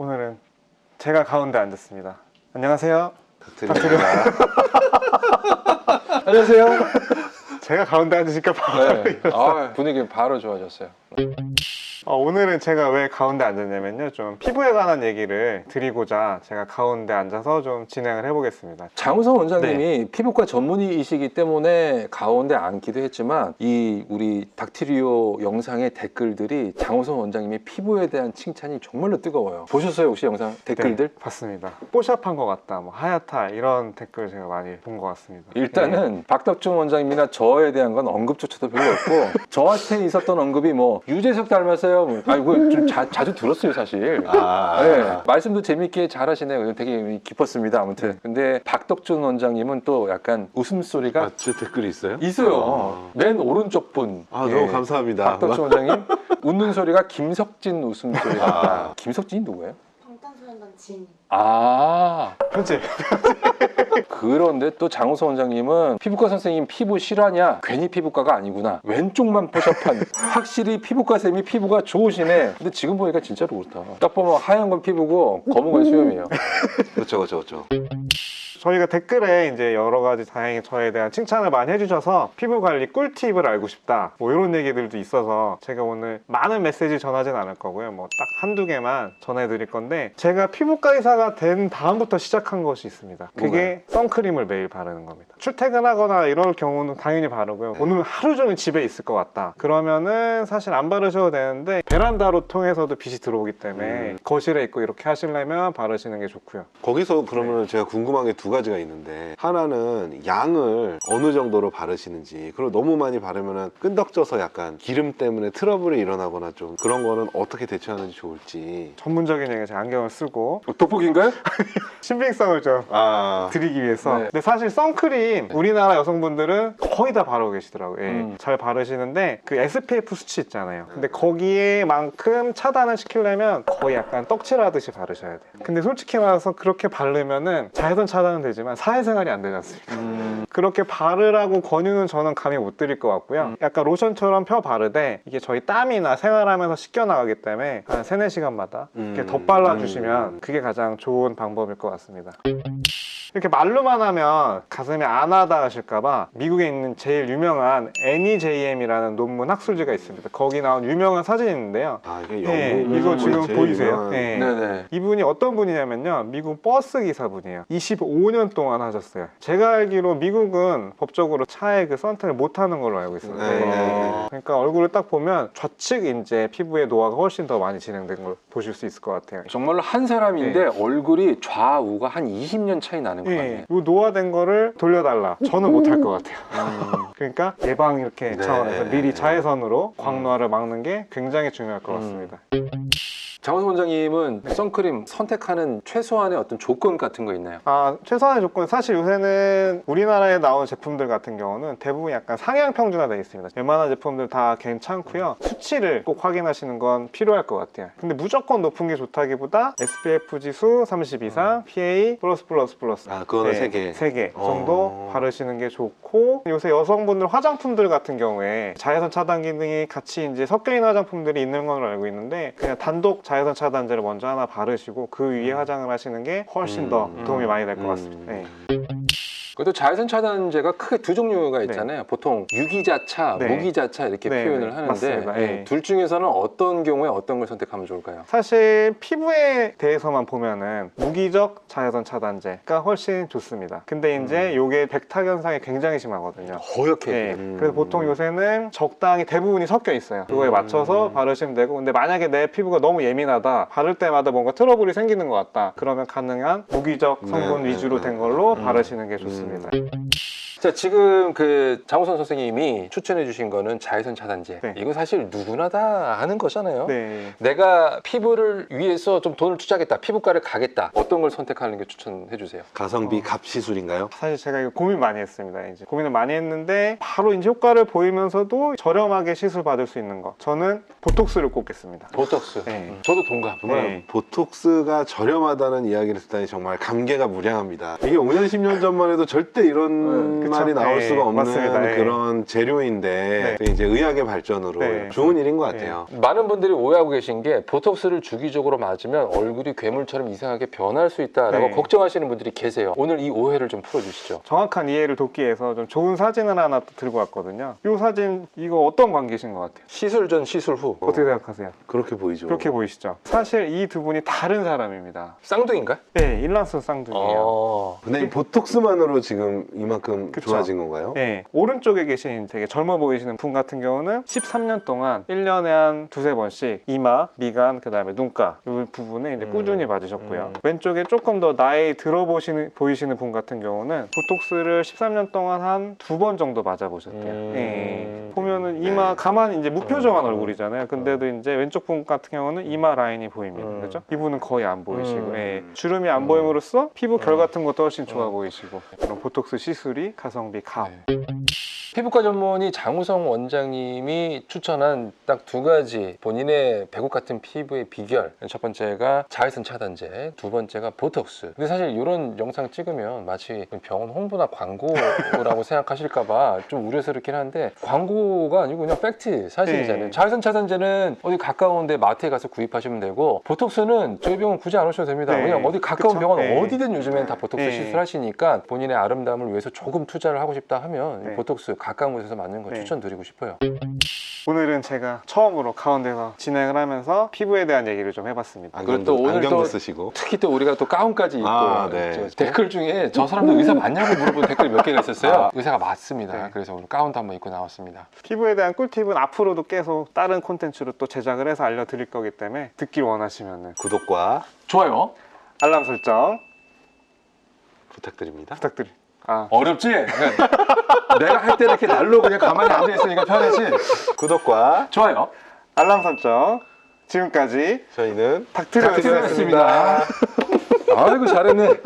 오늘은 제가 가운데 앉았습니다. 안녕하세요. 드립니다. 안녕하세요. 제가 가운데 앉으니까 바로 네. 아, 분위기 바로 좋아졌어요. 어, 오늘은 제가 왜 가운데 앉았냐면요. 좀 피부에 관한 얘기를 드리고자 제가 가운데 앉아서 좀 진행을 해보겠습니다. 장우성 원장님이 피부과 전문의이시기 때문에 가운데 앉기도 했지만 이 우리 닥티리오 영상의 댓글들이 장우성 원장님의 피부에 대한 칭찬이 정말로 뜨거워요. 보셨어요 혹시 영상 댓글들? 네, 봤습니다. 뽀샵한 것 같다, 뭐 하얗다 이런 댓글 제가 많이 본 것 같습니다. 일단은 박덕준 원장님이나 저에 대한 건 언급조차도 별로 없고 저한테 있었던 언급이 뭐 유재석 닮았어요. 뭐. 아 이거 좀 자, 자주 들었어요 사실. 아, 네, 말씀도 재밌게 잘 하시네요. 되게 기뻤습니다. 아무튼. 근데 박덕준 원장님은 또 약간 웃음소리가 아, 제 댓글이 있어요? 있어요. 맨 오른쪽 분. 아, 예. 너무 감사합니다. 박덕준 원장님 웃는 소리가 김석진 웃음소리 같다. 아. 김석진이 누구예요? 방탄소년단 진. 아 편집. 그런데 또 장우서 원장님은 피부과 선생님 피부 실화냐? 괜히 피부과가 아니구나. 왼쪽만 포샵한 확실히 피부과 쌤이 피부가 좋으시네. 근데 지금 보니까 진짜로 그렇다. 딱 보면 하얀 건 피부고 검은 건 수염이에요. 그렇죠, 그렇죠, 그렇죠. 저희가 댓글에 이제 여러 가지 다행히 저에 대한 칭찬을 많이 해주셔서 피부 관리 꿀팁을 알고 싶다. 뭐 이런 얘기들도 있어서 제가 오늘 많은 메시지 전하진 않을 거고요. 뭐 딱 한두 개만 전해드릴 건데 제가 피부과 의사가 된 다음부터 시작한 것이 있습니다. 그게 선크림을 매일 바르는 겁니다. 출퇴근하거나 이럴 경우는 당연히 바르고요. 오늘 하루 종일 집에 있을 것 같다. 그러면은 사실 안 바르셔도 되는데 베란다로 통해서도 빛이 들어오기 때문에 음. 거실에 있고 이렇게 하시려면 바르시는 게 좋고요. 거기서 그러면 제가 궁금한 게두 가지가 있는데 하나는 양을 어느 정도로 바르시는지 그리고 너무 많이 바르면 끈덕져서 약간 기름 때문에 트러블이 일어나거나 좀 그런 거는 어떻게 대처하는지 좋을지. 전문적인 얘기 제가 안경을 쓰고. 돋보기인가요? 신빙성을 좀 아. 드리기 위해서. 네. 근데 사실 선크림 우리나라 여성분들은 거의 다 바르고 계시더라고요. 예, 음. 잘 바르시는데 그 SPF 수치 있잖아요. 근데 거기에만큼 차단을 시키려면 거의 약간 떡칠하듯이 바르셔야 돼요. 근데 솔직히 말해서 그렇게 바르면은 자외선 차단은 되지만 사회생활이 안 되지 않습니까? 음, 그렇게 바르라고 권유는 저는 감히 못 드릴 것 같고요 음. 약간 로션처럼 펴 바르되 이게 저희 땀이나 생활하면서 씻겨 나가기 때문에 한 3, 4시간마다 이렇게 음. 덧발라 주시면 그게 가장 좋은 방법일 것 같습니다 이렇게 말로만 하면 가슴이 안 하다 하실까봐 미국에 있는 제일 유명한 NEJM이라는 논문 학술지가 있습니다 거기 나온 유명한 사진이 있는데요 아 이게 네, 영국 이거 지금 보이세요? 유명한- 네. 네네. 이분이 어떤 분이냐면요 미국 버스 기사분이에요 25년 동안 하셨어요 제가 알기로 미국 은 법적으로 차에 그 선택을 못 하는 걸로 알고 있어요 네, 네, 네. 그러니까 얼굴을 딱 보면 좌측 이제 피부의 노화가 훨씬 더 많이 진행된 걸 보실 수 있을 것 같아요 정말로 한 사람인데 얼굴이 좌우가 한 20년 차이 나는 거 예, 같아요. 이 노화된 거를 돌려달라 저는 못할 것 같아요 음. 그러니까 예방 이렇게 네. 차원에서 미리 자외선으로 광노화를 막는 게 굉장히 중요할 것 같습니다 장원 원장님은 선크림 선택하는 최소한의 어떤 조건 같은 거 있나요? 아, 최소한의 조건 사실 요새는 우리나라에 나온 제품들 같은 경우는 대부분 약간 상향 평준화 되어 있습니다. 웬만한 제품들 다 괜찮고요. 수치를 꼭 확인하시는 건 필요할 것 같아요. 근데 무조건 높은 게 좋다기보다 SPF 지수 30 이상, PA 플러스 플러스 플러스 아 그거는 세 개. 세개 어. 정도 바르시는 게 좋고 요새 여성분들 화장품들 같은 경우에 자외선 차단 기능이 같이 이제 섞여 있는 화장품들이 있는 걸로 알고 있는데 그냥 단독 자외선 차단제를 먼저 하나 바르시고 그 위에 화장을 하시는 게 훨씬 더 음. 도움이 많이 될것 음. 같습니다. 네. 그래도 자외선 차단제가 크게 두 종류가 있잖아요. 보통 유기자차, 네. 무기자차 이렇게 네, 표현을 네. 하는데 네. 둘 중에서는 어떤 경우에 어떤 걸 선택하면 좋을까요? 사실 피부에 대해서만 보면은 무기적 자외선 차단제가 훨씬 좋습니다. 근데 이제 요게 백탁 현상이 굉장히 심하거든요. 허옇게. 네, 음. 그래서 보통 요새는 적당히 대부분이 섞여 있어요. 그거에 음. 맞춰서 바르시면 되고, 근데 만약에 내 피부가 너무 예민하다, 바를 때마다 뭔가 트러블이 생기는 것 같다, 그러면 가능한 무기적 성분 네, 위주로 네, 된 네. 걸로 음. 바르시는 게 좋습니다. terminar. 자 지금 그 장우선 선생님이 추천해 주신 거는 자외선 차단제. 네. 이거 사실 누구나 다 하는 거잖아요. 네. 내가 피부를 위해서 좀 돈을 투자하겠다, 피부과를 가겠다. 어떤 걸 선택하는 게 추천해 주세요? 가성비 어. 값 시술인가요? 사실 제가 이거 고민 많이 했습니다. 이제 고민을 많이 했는데 바로 이제 효과를 보이면서도 저렴하게 시술 받을 수 있는 거. 저는 보톡스를 꼽겠습니다. 보톡스. 네. 음, 저도 동감. 정말 네. 보톡스가 저렴하다는 이야기를 듣다니 정말 감개가 무량합니다. 이게 5년, 10년 전만 해도 절대 이런 네, 말이 나올 네, 수가 없는 맞습니다. 네. 그런 재료인데 또 이제 의학의 발전으로 네. 좋은 일인 것 같아요. 많은 분들이 오해하고 계신 게 보톡스를 주기적으로 맞으면 얼굴이 괴물처럼 이상하게 변할 수 있다라고 네. 걱정하시는 분들이 계세요. 오늘 이 오해를 좀 풀어주시죠. 정확한 이해를 돕기 위해서 좀 좋은 사진을 하나 또 들고 왔거든요. 이 사진 이거 어떤 관계신 것 같아요? 시술 전 시술 후 어떻게 생각하세요? 그렇게 보이죠. 그렇게 보이시죠? 사실 이 두 분이 다른 사람입니다. 쌍둥이인가? 네, 일란스 쌍둥이에요. 어. 근데 이 보톡스만으로 지금 이만큼 그쵸. 좋아진 건가요? 네, 오른쪽에 계신 되게 젊어 보이시는 분 같은 경우는 13년 동안 1년에 한 두세 번씩 이마, 미간, 그 다음에 눈가 이 부분에 이제 음. 꾸준히 맞으셨고요. 음. 왼쪽에 조금 더 나이 들어 보시는, 보이시는 분 같은 경우는 보톡스를 13년 동안 한 두 번 정도 맞아보셨대요. 음. 예. 보면은 이마 가만히 이제 무표정한 음. 얼굴이잖아요. 근데도 이제 왼쪽 분 같은 경우는 이마 라인이 보입니다. 음. 그렇죠? 이분은 거의 안 보이시고 음. 예. 주름이 안 음. 보임으로써 피부 결 음. 같은 것도 훨씬 좋아 음. 보이시고 그런 보톡스 시술이 가성비 감. 네. 피부과 전문의 장우성 원장님이 추천한 딱 두 가지 본인의 백옥 같은 피부의 비결 첫 번째가 자외선 차단제 두 번째가 보톡스 근데 사실 이런 영상 찍으면 마치 병원 홍보나 광고라고 생각하실까 봐 좀 우려스럽긴 한데 광고 가 아니고 그냥 팩트 사실이잖아요 네. 자외선 차단제는 어디 가까운데 마트에 가서 구입하시면 되고 보톡스는 저희 병원 굳이 안 오셔도 됩니다 네. 그냥 어디 가까운 그쵸? 병원 네. 어디든 요즘엔 다 보톡스 네. 시술하시니까 본인의 아름다움을 위해서 조금 투자를 하고 싶다 하면 네. 보톡스 가까운 곳에서 맞는 거 네. 추천드리고 싶어요. 오늘은 제가 처음으로 가운데서 진행을 하면서 피부에 대한 얘기를 좀 해봤습니다. 안경도, 그리고 또 오늘 안경도 또- 쓰시고 특히 또 우리가 또 가운까지 입고 아, 네. 저 댓글 중에 저 사람도 의사 맞냐고 물어본 댓글이 몇 개가 있었어요. 아. 의사가 맞습니다. 네. 그래서 오늘 가운도 한번 입고 나왔습니다. 피부에 대한 꿀팁은 앞으로도 계속 다른 콘텐츠로 또 제작을 해서 알려드릴 거기 때문에 듣길 원하시면 구독과 좋아요. 알람 설정 부탁드립니다. 부탁드립니다. 아, 어렵지? 내가 할 때 이렇게 날로 그냥 가만히 앉아 있으니까 편하지. 구독과 좋아요. 알람 설정 지금까지 저희는. 닥트리였습니다. 아이고 잘했네.